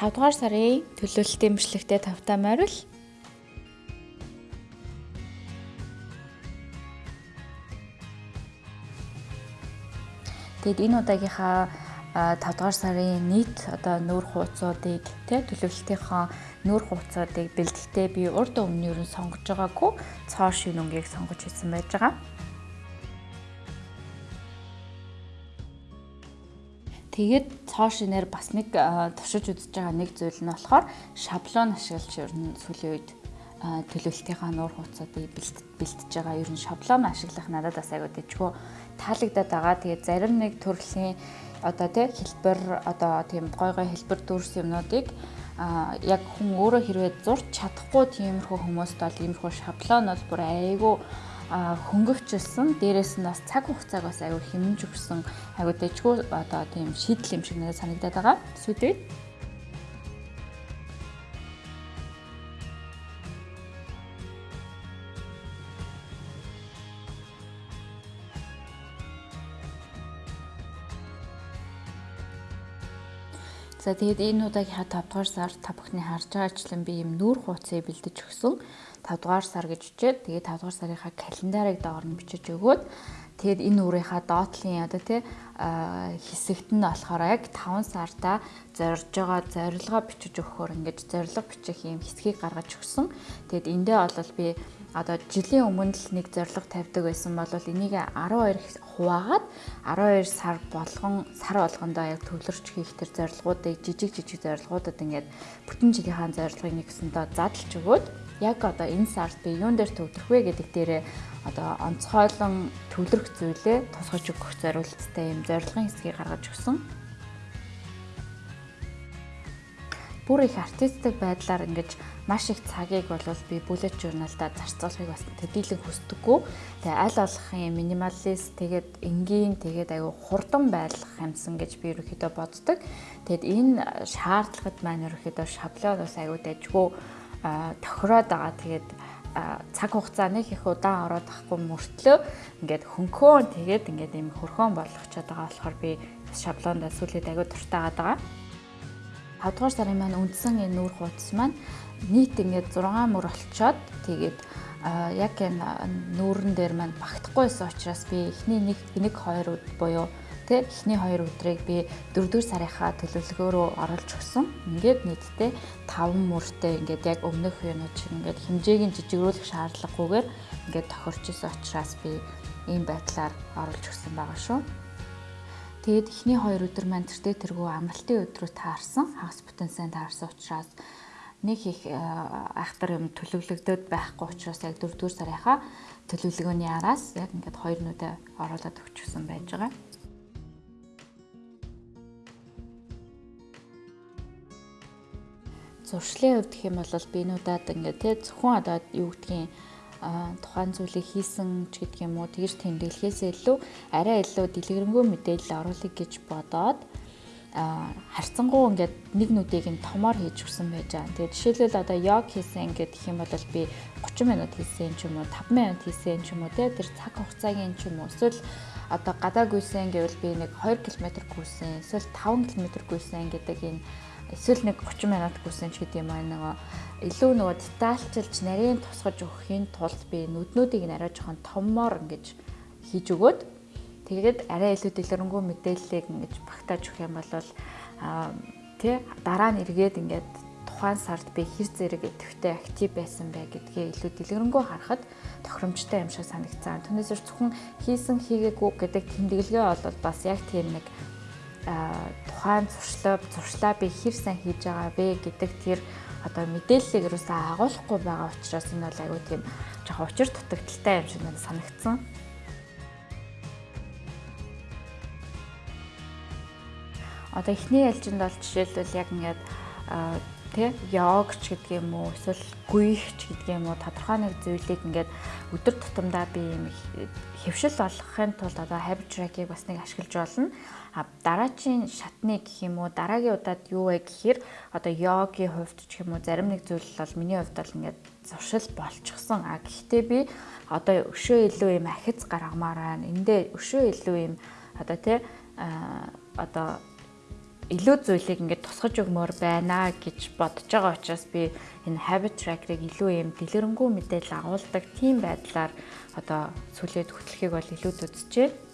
5 дугаар сарын төлөвлөлтийн бичлэгтээ тавтаа морил Тэгэд энэ удаагийнхаа 5 дугаар сарын нийт одоо нүүр хууцуудыг тэ төлөвлөлтийнхаа нүүр хууцуудыг бэлтгэхдээ би урд өмнө юу сонгож байгаагүй цоо шин өнгийг сонгож хийсэн байж байгаа. Тэгээд цоо шинээр бас нэг туршиж үзэж байгаа нэг зүйл нь болохоор шаблон ашиглаж ер нь сүүлийн үед төлөвлөлтийнхаа нуур хууцуудыг бэлтэж байгаа ер нь шаблон ашиглах надад бас айгуу дэжгөө таалагдаад байгаа. Тэгээд зарим нэг төрлийн одоо тий хэлбэр одоо тийм гой гой хэлбэр дүүрс юмнуудыг а яг хүн өөрөө хэрвээ зурч чадахгүй тиймэрхүү хүмүүст бол иймэрхүү шаблон бол бүр айгүй хөнгөвчлсөн дээрээс нь бас цаг хугацааг бас аюу хэмнэж өгсөн аюу дэжгүй одоо тийм шийдэл юм шиг надад санагдаад байгаа. Сүйдээ За тэгээд энэ удаагийн 5 дугаар сар та бүхний харж байгаачлан би юм нүүр хууцыг бэлдэж өгсөн. 5 дугаар сар гэж үчээд тэгээд 5 дугаар сарынхаа календарыг доор нь бичиж өгөөд тэгээд энэ үрийнхаа доотлын одоо тий хэсэгт нь болохоор яг 5 сартаа зорж байгаа зорилгоо бичиж өгөхөөр ингэж зорилго бичих юм хэсгийг гаргаж өгсөн. Тэгээд эндээ бол би одоо жилийн өмнө л нэг зорилго тавьдаг байсан бол энийг 12 хуваагаад 12 сар болгон сар болгондоо яг төвлөрч хийх тэр зорилгоодыг жижиг жижиг зорилгоудад ингээд бүтэн жилийнхаа зорилгыг нэгсэндээ задлж өгөөд яг одоо энэ сард би юун дээр төвлөрөх вэ гэдэг дээрээ одоо онцгойлон төвлөрөх зүйлээ тусгаж өгөх зорилттой юм зорилгын хэсгийг гаргаж өгсөн. Бүр их артистик байдлаар ингэж маш их цагийг бол би bullet journal-да зарцуулахыг бас төдийлөн хүсдэггүй. Тэгээ аль болохын минималист тэгээд энгийн тэгээд аюу хурдан байлгах юмсан гэж би ерөөхдөө боддог. Тэгэд энэ шаардлагад маань ерөөхдөө шаблон бас аюу дэжгүй тохироод байгаа. Тэгээд цаг хугацаа нэг их удаан ороод ахгүй мөртлөө ингээд хөнхөөн тэгээд ингээд юм хөрхөөн болгочод байгаа болохоор би шаблонд сүүлийн аягүй дуртай байгаа. 5 дугаар сарын маань үндсэн энэ нүүр хуудас маань нийт ингээд 6 мөр олцоод тэгээд яг энэ нүүрэн дээр маань багтахгүйсэн учраас би эхний нэг нэг хоёр өдөр буюу тэ эхний хоёр өдрийг би 4-р сарынхаа төлөвлөгөө рүү оруулж өгсөн. Ингээд нийтдээ 5 мөртэй ингээд яг өмнөх юунууд шиг ингээд хэмжээг нь жижигрүүлэх шаардлагагүйгээр ингээд тохирч исэн учраас би ийм байдлаар оруулж өгсөн байгаа шүү. Тэгээд эхний хоёр өдөр маань тэртээ тэргүй амралтын өдрөө таарсан. Хагас бүтэн сайн таарсан учраас нэг их э, айхтар юм төлөвлөгдөд байхгүй учраас яг 4 дугаар сарынхаа төлөвлөгөөний араас яг ингээд хоёр нүдэ оруулаад өгчихсэн байж байгаа. Зуршлын хувьд гэх юм бол би нуудад ингээд тий зөвхөн одоо юу гэдгийг тухайн зүйлийг хийсэн ч гэдэг юм уу тэгж тэмдэглэхээс илүү арай илүү дэлгэрэнгүй мэдээлэл оруулах гэж бодоод харцсангуу ингээд нэг нүдийг нь томоор хийж өгсөн байж байгаа. Тэгээд жишээлбэл одоо йог хийсэн ингээд гэх юм бол би 30 минут хийсэн ч юм уу 5 минут хийсэн ч юм уу те тэр цаг хугацаагийн ч юм уу эсвэл одоо гадаа гүйсэн гэвэл би нэг 2 км гүйсэн эсвэл 5 км гүйсэн гэдэг энэ эсвэл нэг 30 минут гүйсэн ч гэдэг юм аа нөгөө илүү нөгөө детальчилж нарийн тусгаж өгөхийн тулд би нүднүүдийг нь арай жоохон томмоор ингэж хийж өгөөд Тэгээд арай илүү дэлгэрэнгүй мэдээллийг ингэж багтааж өгөх юм бол тий дараа нь эргээд ингээд тухайн сард би хэр зэрэг идэвхтэй актив байсан бэ гэдгээ илүү дэлгэрэнгүй харахад тохиромжтой юм шиг санагцсан. Түүнээс зөвхөн хийсэн хийгээгүй гэдэг тэмдэглэгээ бол бас яг тийм нэг тухайн зуршлаа зуршлаа би хэр сайн хийж байгаа вэ гэдэг тэр одоо мэдээллийг юусаа агуулахгүй байгаа учраас энэ бол айгүй тийм жоохон учир дутагдaltaй юм шиг надад санагдсан. одоо эхний ялжинд бол жишээлбэл яг ингээд тэ йогч гэдэг юм уу эсвэл гүйхч гэдэг юм уу тодорхой нэг зүйлийг ингээд өдөр тутамдаа би юм хөвшил болгохын тулд одоо habit track-ийг бас нэг ашиглаж болно. А дараачийн шатны гэх юм уу дараагийн удаад юу вэ гэхээр одоо йогийн хувьд ч юм уу зарим нэг зүйл бол миний хувьд бол ингээд зуршил болчихсон. А гэхдээ би одоо өшөө илүү юм ахиц гаргамаар байна. Эндээ өшөө илүү юм одоо тэ одоо илүү зүйлийг ингээд тусгаж өгмөр байна гэж бодож байгаа учраас би энэ habit tracker-ыг илүү юм дэлгэрэнгүй мэдээлэл агуулдаг тийм байдлаар одоо сүлээд хөтлөхийг бол илүү үзэж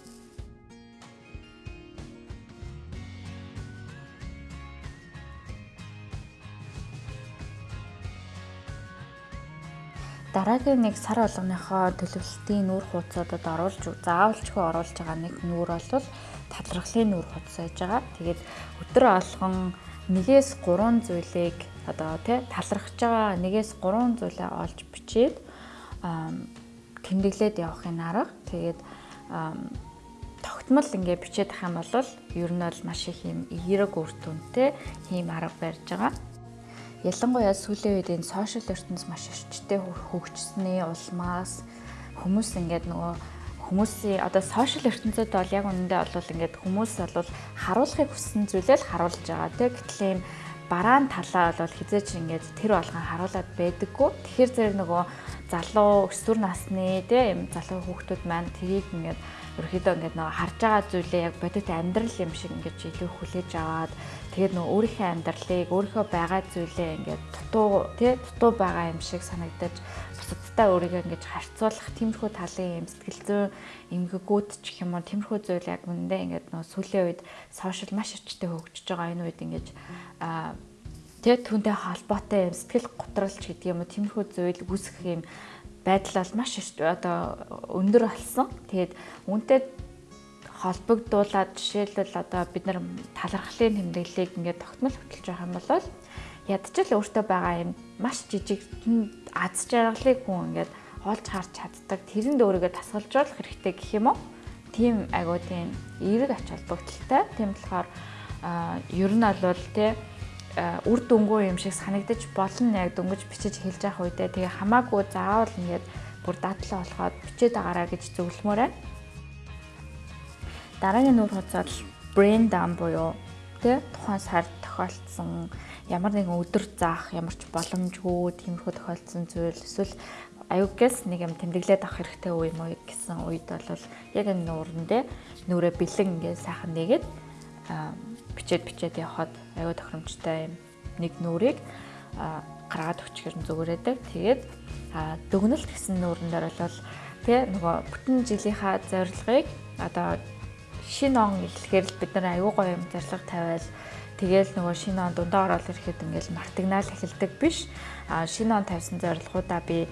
дараагийн нэг сар болгоныхоо төлөвлөлтийн нүүр хуудасуудад оруулж заавалчгүй оруулж байгаа нэг нүүр бол талархлын нүүр хуудас байж байгаа. Тэгээд өдөр алган нэгээс 3 зүйлийг одоо тий талархж байгаа нэгээс 3 зүйлээ олж бичээд тэмдэглээд явахын арга. Тэгээд тогтмол ингээ бичээд ах юм бол ер нь бол маш их юм эерэг үр дүнтэй ийм арга барьж байгаа. Ялангуяа сүүлийн үед энэ сошиал ертөнц маш эрчтэй хөгжсөний улмаас хүмүүс ингээд нөгөө хүмүүсийн одоо сошиал ертөнцид бол яг үнэндээ бол ингээд хүмүүс бол харуулахыг хүссэн зүйлээ л харуулж байгаа тийм гэтэл юм бараан талаа бол хизээч ингээд тэр болгон харуулад байдаггүй. Тэгэхээр зэрэг нөгөө залуу өсвөр насны тийм залуу хүүхдүүд маань тэрийг ингээд ерөөхдөө ингээд нөгөө харж байгаа зүйлээ яг бодит амьдрал юм шиг ингээд илүү хүлээж аваад тэгээд нөгөө өөрийнхөө амьдралыг өөрийнхөө байгаа зүйлээ ингээд дутуу тий дутуу байгаа юм шиг санагдаж бусадтай өөрийгөө ингээд харьцуулах тиймэрхүү талын юм сэтгэл зүйн эмгэгүүд ч юм уу тиймэрхүү зүйл яг үндэ ингээд нөгөө сүүлийн үед сошиал маш өчтэй хөгжиж байгаа энэ үед ингээд аа тий түүнтэй холбоотой юм сэтгэл готролч гэдэг юм уу тиймэрхүү зүйл үүсэх юм байдал бол маш одоо өндөр болсон. Тэгээд үүнтэй холбогдуулаад жишээлбэл одоо бид нар талархлын тэмдэглэлийг ингээд тогтмол хөтлж байгаа юм бол ядчил өөртөө байгаа юм маш жижиг аз жаргалыг хүн ингээд олж харж чаддаг. Тэрэнд өөрийгөө тасгалжуулах хэрэгтэй гэх юм уу? Тийм агуу тийм эерэг ач холбогдолтой. Тийм болохоор ер нь бол тий үр дүнгүй юм шиг санагдаж болно яг дөнгөж бичиж хэлж явах үедээ тэгээ хамаагүй заавал ингээд бүр дадлаа болоход бичээд агаараа гэж зөвлөмөр байна. Дараагийн нүүр хуцаад brain dump буюу тэ? Тухайн сард тохиолдсон ямар нэгэн өдөр заах ямар ч боломжгүй тиймэрхүү тохиолдсон зүйл. Эсвэл аюугээс нэг юм тэмдэглээд авах хэрэгтэй үе юм уу гэсэн үед бол яг энэ нуурандээ нүрээ бэлэн ингээд сайхан нэгээд бичээд бичээд явхад аюу тохиромжтой юм нэг нүрийг гаргаад өчгөр нь зүгээрээдэг. Тэгээд дүгнэлт гэсэн нүүрэн дээр бол тэгээ нөгөө бүтэн жилийнхаа зорилгыг одоо шинэ он эхлэхээр л бид нар аюу гоё юм зорилго тавиал Тэгээл нөгөө шинэ он дундаа ороод ирэхэд ингээл мартагнаал эхэлдэг биш. А шинэ он тавьсан зорилгоудаа би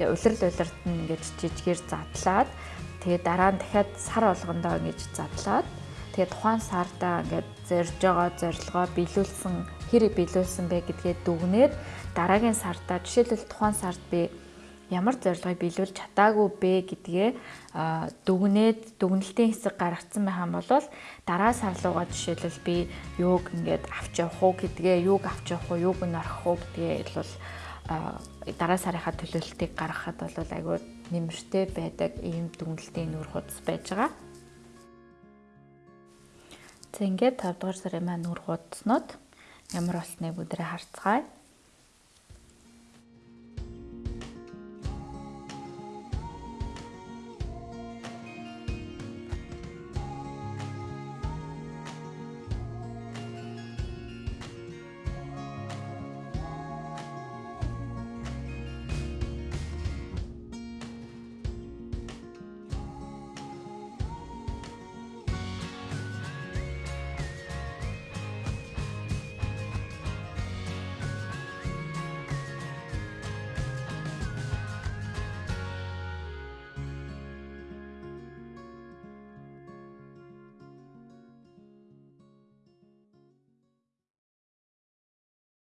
улирал улирт нь ингээд жижигээр задлаад тэгээ дараа нь дахиад сар болгондоо ингэж задлаад тэгээ тухайн сардаа ингээд зорж байгаа зорилгоо биелүүлсэн хэрэг биелүүлсэн бэ гэдгээ дүгнээд дараагийн сардаа жишээлбэл тухайн сард би ямар зорилгыг биелүүлж чадаагүй бэ гэдгээ дүгнээд дүгнэлтийн хэсэг гаргацсан байх юм бол дараа сар руугаа жишээлбэл би юуг ингээд авч явах уу гэдгээ юуг авч явах уу юуг нь орох уу гэдгээ бол дараа сарынхаа төлөвлөлтийг гаргахад бол айгүй нэмэртэй байдаг ийм дүгнэлтийн нүүр хуудас байж байгаа. За ингээд 5 дугаар сарын маань нүр хуудснууд ямар болсныг бүгдээ харцгаая.